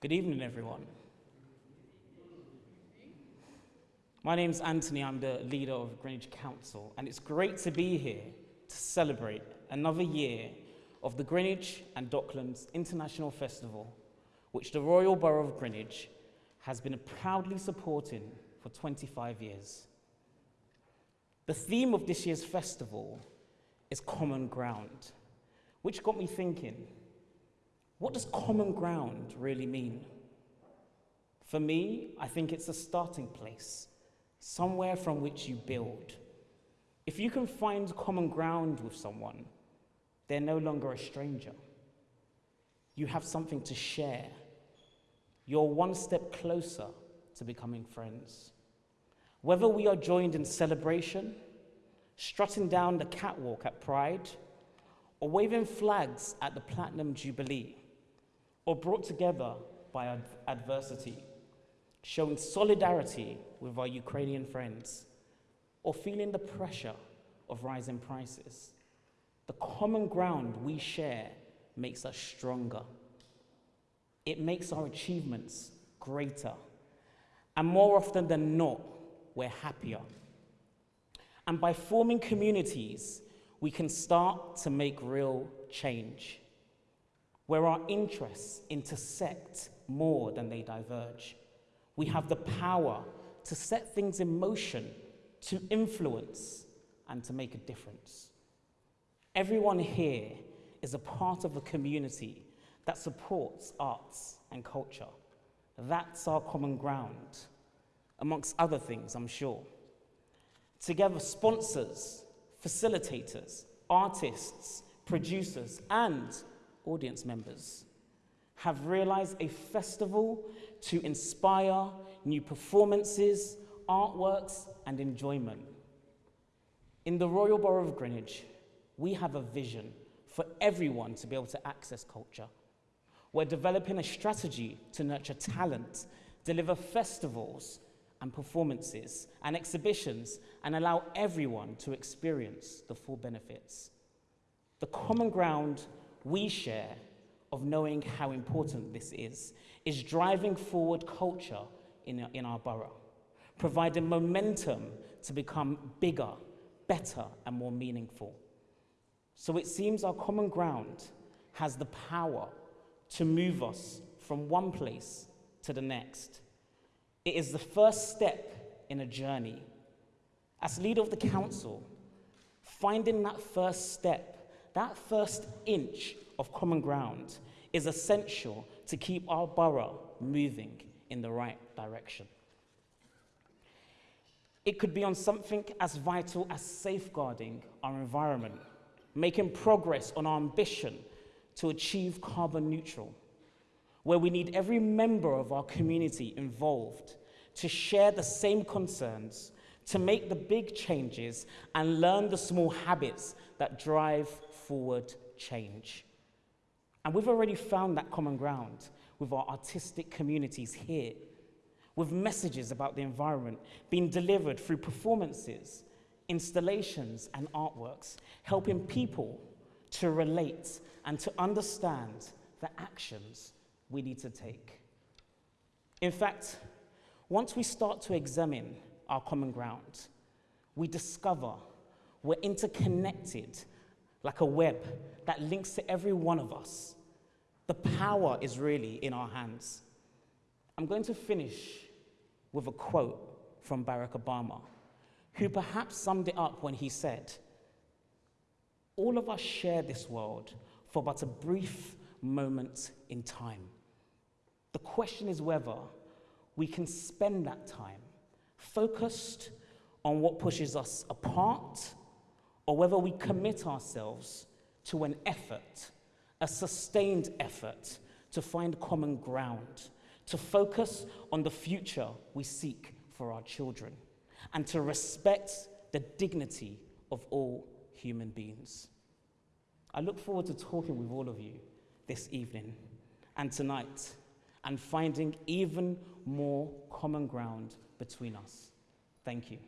Good evening, everyone. My name's Anthony, I'm the leader of Greenwich Council, and it's great to be here to celebrate another year of the Greenwich and Docklands International Festival, which the Royal Borough of Greenwich has been proudly supporting for 25 years. The theme of this year's festival is common ground, which got me thinking, what does common ground really mean? For me, I think it's a starting place, somewhere from which you build. If you can find common ground with someone, they're no longer a stranger. You have something to share. You're one step closer to becoming friends. Whether we are joined in celebration, strutting down the catwalk at Pride, or waving flags at the Platinum Jubilee, or brought together by ad adversity, showing solidarity with our Ukrainian friends, or feeling the pressure of rising prices. The common ground we share makes us stronger. It makes our achievements greater. And more often than not, we're happier. And by forming communities, we can start to make real change, where our interests intersect more than they diverge. We have the power to set things in motion, to influence, and to make a difference. Everyone here is a part of a community that supports arts and culture. That's our common ground, amongst other things, I'm sure. Together, sponsors, facilitators, artists, producers, and audience members have realized a festival to inspire new performances, artworks, and enjoyment. In the Royal Borough of Greenwich, we have a vision for everyone to be able to access culture. We're developing a strategy to nurture talent, deliver festivals and performances and exhibitions and allow everyone to experience the full benefits. The common ground we share of knowing how important this is is driving forward culture in, in our borough, providing momentum to become bigger, better, and more meaningful. So it seems our common ground has the power to move us from one place to the next it is the first step in a journey. As leader of the council, finding that first step, that first inch of common ground is essential to keep our borough moving in the right direction. It could be on something as vital as safeguarding our environment, making progress on our ambition to achieve carbon neutral, where we need every member of our community involved to share the same concerns, to make the big changes and learn the small habits that drive forward change. And we've already found that common ground with our artistic communities here, with messages about the environment being delivered through performances, installations, and artworks, helping people to relate and to understand the actions we need to take. In fact, once we start to examine our common ground, we discover we're interconnected like a web that links to every one of us. The power is really in our hands. I'm going to finish with a quote from Barack Obama, who perhaps summed it up when he said, All of us share this world for but a brief moment in time. The question is whether we can spend that time focused on what pushes us apart or whether we commit ourselves to an effort, a sustained effort to find common ground, to focus on the future we seek for our children, and to respect the dignity of all human beings. I look forward to talking with all of you this evening and tonight and finding even more common ground between us. Thank you.